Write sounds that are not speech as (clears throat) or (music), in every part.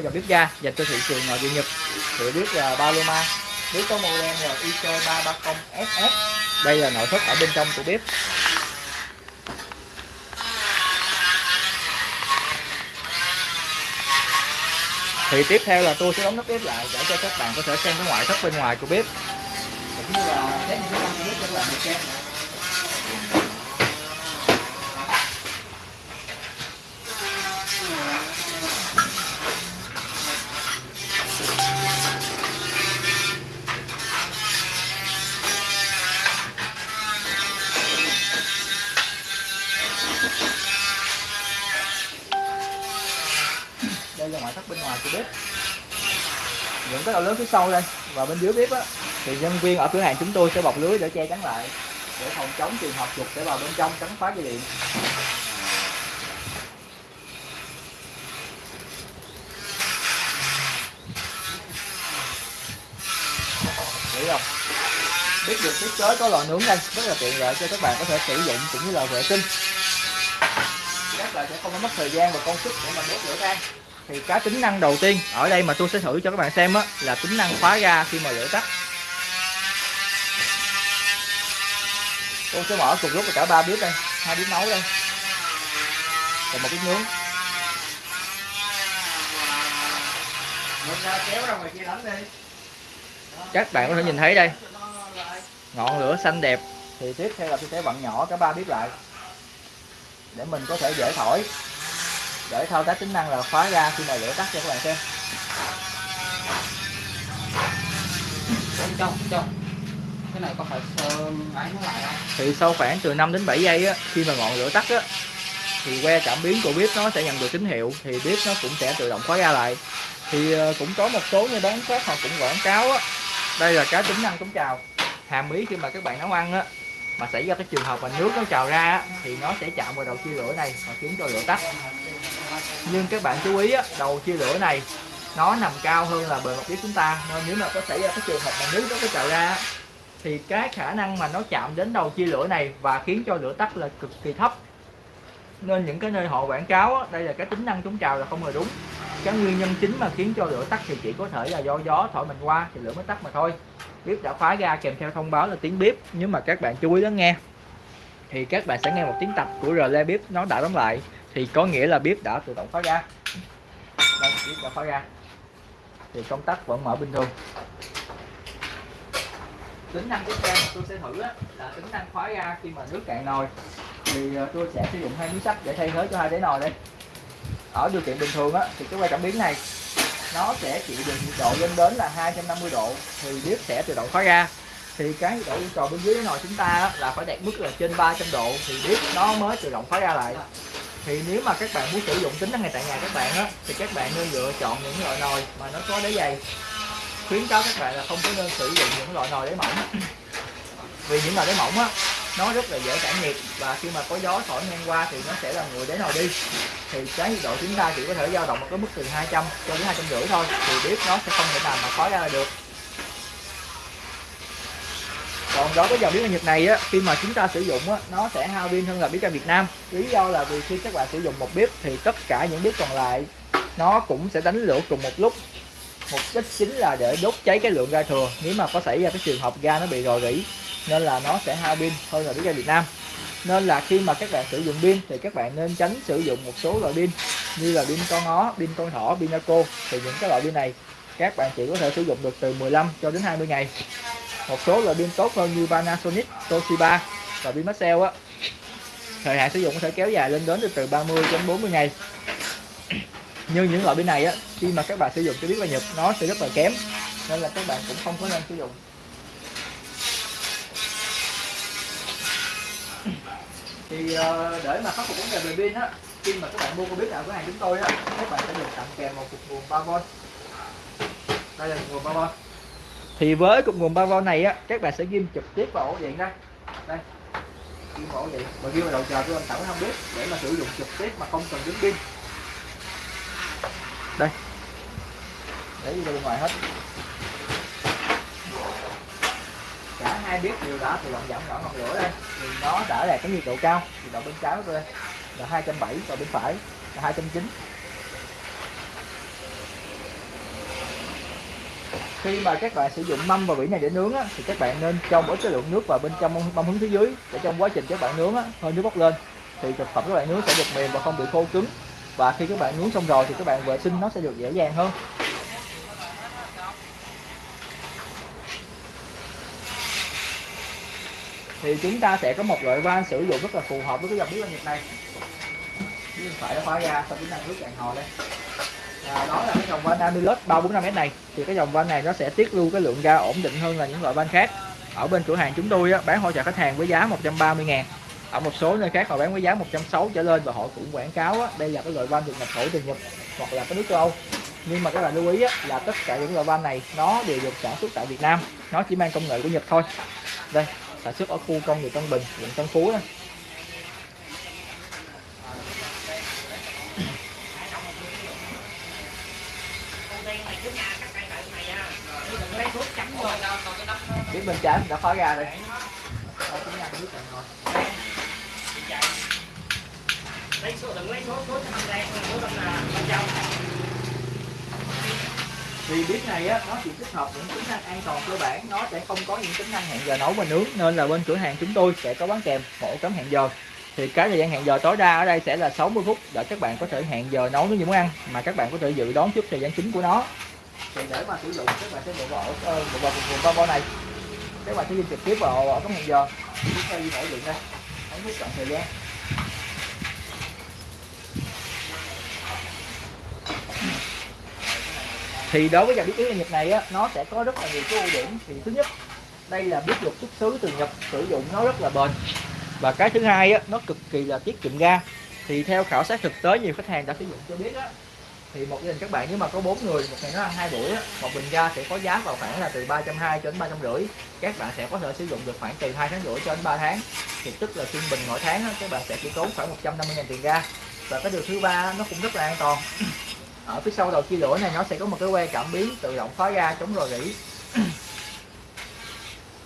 một dòng bếp ga dành cho thị trường à, nội địa Nhật. Thì bếp là Paloma bếp có model là ISO 330SS đây là nội thất ở bên trong của bếp. Thì tiếp theo là tôi sẽ đóng nắp bếp lại để cho các bạn có thể xem cái ngoại thất bên ngoài của bếp. Cũng như là test những cái bếp cho các bạn được xem bên ngoài của bếp. Những cái đầu lớn phía sau đây, và bên dưới bếp á, thì nhân viên ở cửa hàng chúng tôi sẽ bọc lưới để che chắn lại, để phòng chống trường hợp chuột sẽ vào bên trong cắn phá dây điện. Hiểu không? Biết được thiết kế có lò nướng đây, rất là tiện lợi cho các bạn có thể sử dụng cũng như là vệ sinh. Các bạn sẽ không có mất thời gian và công sức để mà đốt lửa than thì cái tính năng đầu tiên ở đây mà tôi sẽ thử cho các bạn xem á là tính năng khóa ga khi mà lửa tắt. Tôi sẽ mở cùng lúc cả ba bếp đây hai bếp nấu đây. Và một bếp nướng. Các bạn có thể nhìn thấy đây. Ngọn lửa xanh đẹp. Thì tiếp theo là tôi sẽ vặn nhỏ cả ba bếp lại. Để mình có thể dễ thổi để thao tác tính năng là khóa ga khi mà lửa tắt cho các bạn xem. Trong trong. Cái này có phải máy nó lại không? Thì sau khoảng từ 5 đến 7 giây á khi mà ngọn lửa tắt á thì que cảm biến của bếp nó sẽ nhận được tín hiệu thì bếp nó cũng sẽ tự động khóa ga lại. Thì ờ, cũng có một số như bán khác họ cũng quảng cáo á đây là cái tính năng chống trào. Hàm ý khi mà các bạn nấu ăn á mà xảy ra cái trường hợp mà nước nó trào ra á, thì nó sẽ chạm vào đầu chia lửa này và khiến cho lửa tắt nhưng các bạn chú ý á, đầu chia lửa này nó nằm cao hơn là bề mặt bếp chúng ta. Nên nếu mà có xảy ra cái trường hợp mà nước nó có trào ra thì cái khả năng mà nó chạm đến đầu chia lửa này và khiến cho lửa tắt là cực kỳ thấp. Nên những cái nơi họ quảng cáo á, đây là cái tính năng chống trào là không hề đúng. Cái nguyên nhân chính mà khiến cho lửa tắt thì chỉ có thể là do gió thổi mình qua thì lửa mới tắt mà thôi. Bếp đã khóa ga kèm theo thông báo là tiếng bếp. Nhưng mà các bạn chú ý lắng nghe thì các bạn sẽ nghe một tiếng tạch của rle bếp nó đã đóng lại thì có nghĩa là bếp đã tự động khóa ra, đây bếp đã khóa ra, thì công tắc vẫn mở bình thường. Tính năng tiếp theo tôi sẽ thử á, là tính năng khóa ra khi mà nước cạn nồi. Thì ờ, tôi sẽ sử dụng hai miếng sắt để thay thế cho hai đáy nồi đây. Ở điều kiện bình thường á, thì cái quay cảm biến này nó sẽ chịu được nhiệt độ lên đến là 250 độ thì bếp sẽ tự động khóa ra. thì cái nhiệt độ yêu cầu bên dưới đáy nồi chúng ta á, là phải đạt mức là trên 300 độ thì bếp nó mới tự động khóa ra lại thì nếu mà các bạn muốn sử dụng tính năng này tại nhà các bạn á, thì các bạn nên lựa chọn những loại nồi mà nó có đáy dày. Khuyến cáo các bạn là không có nên sử dụng những loại nồi đáy mỏng. (coughs) Vì những nồi đáy mỏng á, nó rất là dễ tản nhiệt và khi mà có gió thổi ngang qua thì nó sẽ làm nguội đáy nồi đi. Thì cái nhiệt độ chúng ta chỉ có thể dao động ở cái mức từ 200 cho đến 250 thôi, thì bếp nó sẽ không thể nào mà khói ra được. Còn đối với dòng bếp ga Nhật này á khi mà chúng ta sử dụng á nó sẽ hao pin hơn là bếp ga Việt Nam. Lý do là vì khi các bạn sử dụng một bếp thì tất cả những bếp còn lại nó cũng sẽ đánh lửa cùng một lúc. Mục đích chính là để đốt cháy cái lượng ga thừa. Nếu mà có xảy ra cái trường hợp ga nó bị rò rỉ nên là nó sẽ hao pin hơn là bếp ga Việt Nam. Nên là khi mà các bạn sử dụng pin thì các bạn nên tránh sử dụng một số loại pin như là pin con ó, pin con thỏ, pin Naco thì những cái loại pin này các bạn chỉ có thể sử dụng được từ 15 cho đến 20 ngày một số loại pin tốt hơn như Panasonic, Toshiba và pin Maxell á. Thời hạn sử dụng có thể kéo dài lên đến từ 30 đến 40 ngày. Như những loại pin này á khi mà các bạn sử dụng cho biết là Nhật nó sẽ rất là kém nên là các bạn cũng không có nên sử dụng. Thì ờ, để mà khắc phục vấn đề về pin á khi mà các bạn mua con biết nào của hàng chúng tôi á các bạn sẽ được tặng kèm một cục nguồn 3V đây là nguồn 3V thì với cục nguồn 3V này á, các bạn sẽ ghim trực tiếp vào ổ điện đây đây, ghim vào ổ điện. Mà ghim vào đầu chờ của anh tẩu không biết, để mà sử dụng trực tiếp mà không cần đứng pin. Đây, để đi ra bên ngoài hết. Cả hai biết điều đó thì bạn giảm nhỏ ngọn lửa đây. Thì nó đã đạt cái nhiệt độ cao thì độ bên trái của tôi đây. Là 270 và bên phải là 290 khi mà các bạn sử dụng mâm và vỉ này để nướng á, thì các bạn nên cho một ít cái lượng nước vào bên trong mâm hướng phía dưới để trong quá trình các bạn nướng á, hơi nước bốc lên. Thì thực phẩm các bạn nướng sẽ được mềm và không bị khô cứng. Và khi các bạn nướng xong rồi thì các bạn vệ sinh nó sẽ được dễ dàng hơn. Thì chúng ta sẽ có một loại van sử dụng rất là phù hợp với cái dòng bếp nhiệt này. Bên phải nó khóa ra sau chúng ta nước cạn hồi đây à, đó là cái dòng van Amilus 345S này. Thì cái dòng van này nó sẽ tiết lưu cái lượng ga ổn định hơn là những loại van khác. Ở bên cửa hàng chúng tôi á, bán hỗ trợ khách hàng với giá 130 ngàn. Ở một số nơi khác họ bán với giá 160 trở lên và họ cũng quảng cáo á, đây là cái loại van được nhập khẩu từ Nhật hoặc là cái nước châu Âu. Nhưng mà các bạn lưu ý á, là tất cả những loại van này nó đều được sản xuất tại Việt Nam. Nó chỉ mang công nghệ của Nhật thôi. Đây sản xuất ở khu công nghiệp Tân Bình quận Tân Phú đó. Biết bên trái mình đã khóa ra rồi. Lấy số đừng lấy số số đen số là bên trong vì bếp này á, nó chỉ tích hợp những tính năng an toàn cơ bản, nó sẽ không có những tính năng hẹn giờ nấu và nướng, nên là bên cửa hàng chúng tôi sẽ có bán kèm một cấm hẹn giờ. Thì cái thời gian hẹn giờ tối đa ở đây sẽ là 60 phút, để các bạn có thể hẹn giờ nấu những món ăn mà các bạn có thể dự đoán trước thời gian chính của nó thì để mà sử dụng các bạn sẽ đổ vào bộ vào vùng vùng combo này các bạn sẽ đi trực tiếp vào ổ cấm hẹn giờ. Chúng ta đi mỗi điện đây. Không biết chọn thời gian. Thì đối với dòng bếp yến Nhật này á, nó sẽ có rất là nhiều cái ưu điểm. Thì thứ nhất đây là bếp lục xuất xứ từ Nhật sử dụng nó rất là bền. Và cái thứ hai á, nó cực kỳ là tiết kiệm ga. Thì theo khảo sát thực tế nhiều khách hàng đã sử dụng cho biết á, thì một gia đình các bạn nếu mà có bốn người một ngày nó ăn hai buổi á, một bình ga sẽ có giá vào khoảng là từ 320 cho đến 350 các bạn sẽ có thể sử dụng được khoảng từ 2 tháng rưỡi cho đến 3 tháng. Thì tức là trung bình mỗi tháng á, các bạn sẽ chỉ tốn khoảng 150 000 tiền ga. Và cái điều thứ ba nó cũng rất là an toàn. Ở phía sau đầu chia lửa này nó sẽ có một cái que cảm biến tự động khóa ga chống rò rỉ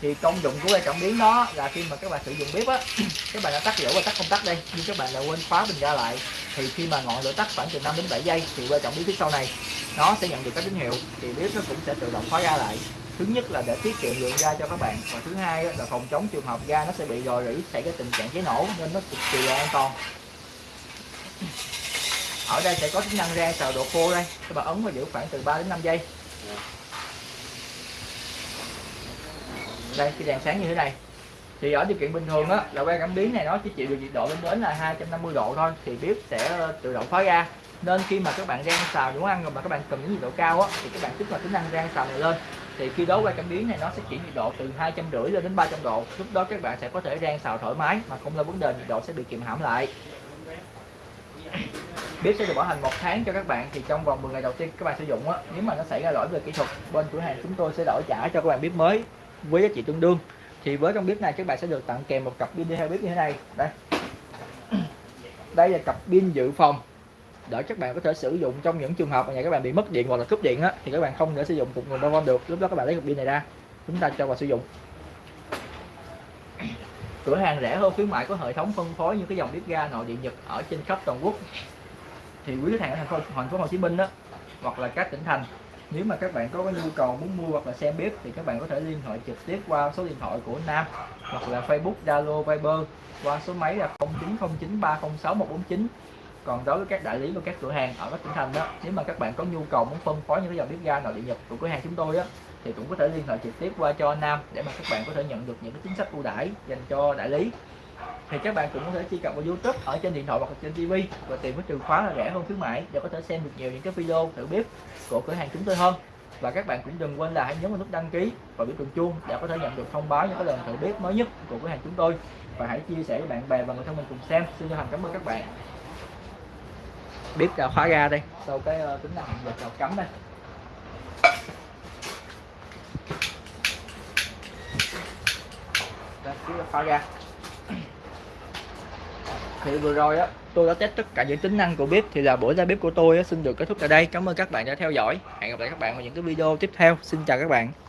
thì công dụng của que cảm biến đó là khi mà các bạn sử dụng bếp á, (clears throat) các bạn đã tắt lửa và tắt công tắc đây nhưng các bạn lại quên khóa bình ga lại, thì khi mà ngọn lửa tắt khoảng từ 5 đến 7 giây thì quay cảm biến phía sau này, nó sẽ nhận được các tín hiệu. Thì bếp nó cũng sẽ tự động khóa ga lại. Thứ nhất là để tiết kiệm lượng ga cho các bạn. Và thứ hai là phòng chống trường hợp ga nó sẽ bị rò rỉ, xảy ra tình trạng cháy nổ nên nó cực kỳ là an toàn. Ở đây sẽ có tính năng rang xào độ khô đây. Các bạn ấn và giữ khoảng từ 3 đến 5 giây. Đây khi đèn sáng như thế này. Thì ở điều kiện bình thường á, là que cảm biến này nó chỉ chịu được nhiệt độ lên đến là 250 độ thôi, thì bếp sẽ ờ, tự động khóa ra. Nên khi mà các bạn rang xào đúng ăn rồi mà các bạn cần những nhiệt độ cao á, thì các bạn kích hoạt tính năng rang xào này lên. Thì khi đó que cảm biến này nó sẽ chuyển nhiệt độ từ hai trăm rưỡi lên đến 300 độ. Lúc đó các bạn sẽ có thể rang xào thoải mái mà không là vấn đề nhiệt độ sẽ bị kiềm hãm lại. Bếp sẽ được bảo hành một tháng cho các bạn, thì trong vòng 10 ngày đầu tiên các bạn sử dụng á, nếu mà nó xảy ra lỗi về kỹ thuật, bên cửa hàng chúng tôi sẽ đổi trả cho các bạn bếp mới với giá trị tương đương. Thì với trong bếp này các bạn sẽ được tặng kèm một cặp pin đi theo bếp như thế này. Đây. Đây là cặp pin dự phòng. Để các bạn có thể sử dụng trong những trường hợp mà nhà các bạn bị mất điện hoặc là cúp điện á, thì các bạn không thể sử dụng cục nguồn bao được. Lúc đó các bạn lấy cặp pin này ra. Chúng ta cho vào sử dụng. Cửa hàng rẻ hơn khuyến mại có hệ thống phân phối những cái dòng bếp ga nội địa nhật ở trên khắp toàn quốc. Thì quý khách hàng ở thành phố thành phố Hồ Chí Minh đó hoặc là các tỉnh thành nếu mà các bạn có nhu cầu muốn mua hoặc là xem bếp thì các bạn có thể liên hệ trực tiếp qua số điện thoại của Nam hoặc là Facebook, Zalo, Viber qua số máy là 0909306149 còn đối với các đại lý và các cửa hàng ở các tỉnh thành đó nếu mà các bạn có nhu cầu muốn phân phối những cái dòng bếp ga nội địa nhật của cửa hàng chúng tôi á thì cũng có thể liên hệ trực tiếp qua cho Nam để mà các bạn có thể nhận được những cái chính sách ưu đãi dành cho đại lý thì các bạn cũng có thể truy cập vào YouTube ở trên điện thoại hoặc trên TV và tìm cái từ khóa là rẻ hơn khuyến mãi để có thể xem được nhiều những cái video thử bếp của cửa hàng chúng tôi hơn. Và các bạn cũng đừng quên là hãy nhấn vào nút đăng ký và biểu tượng chuông để có thể nhận được thông báo những cái lần thử bếp mới nhất của cửa hàng chúng tôi. Và hãy chia sẻ với bạn bè và người thân mình cùng xem. Xin chân thành cảm ơn các bạn. Bếp đã khóa ra đây. Sau cái uh, tính năng giờ chào cắm đây. Đây đã khóa ra thì vừa rồi á tôi đã test tất cả những tính năng của bếp thì là buổi ra bếp của tôi á, xin được kết thúc tại đây. Cảm ơn các bạn đã theo dõi. Hẹn gặp lại các bạn vào những cái video tiếp theo. Xin chào các bạn.